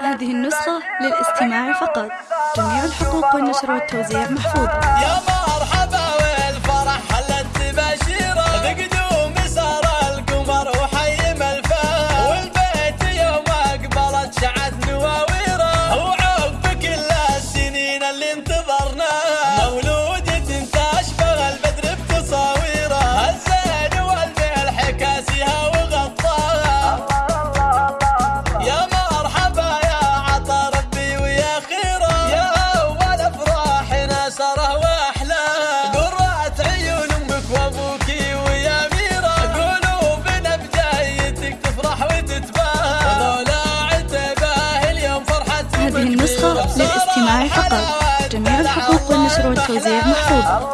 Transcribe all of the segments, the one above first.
هذه النسخة للاستماع فقط. جميع الحقوق والنشر والتوزيع محفوظة الراعي فقط. جميع الحقوق والنشر والتوزيع محفوظة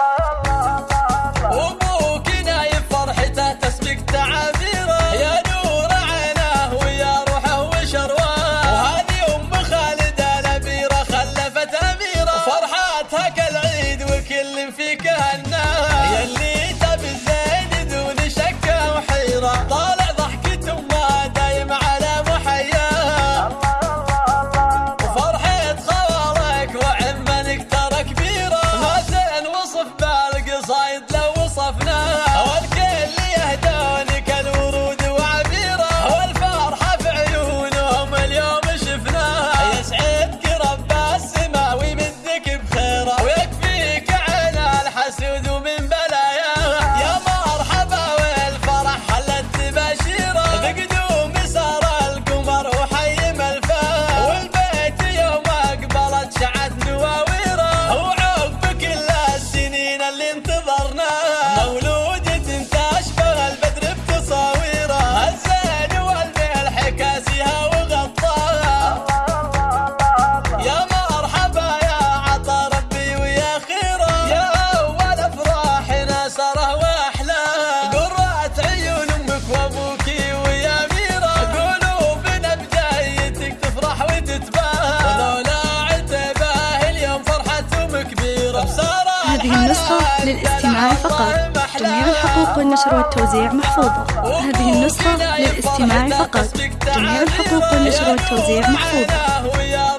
النسخة للاستماع فقط. جميع الحقوق والنشر والتوزيع محفوظة. هذه النسخة للاستماع فقط. جميع الحقوق والنشر والتوزيع محفوظة.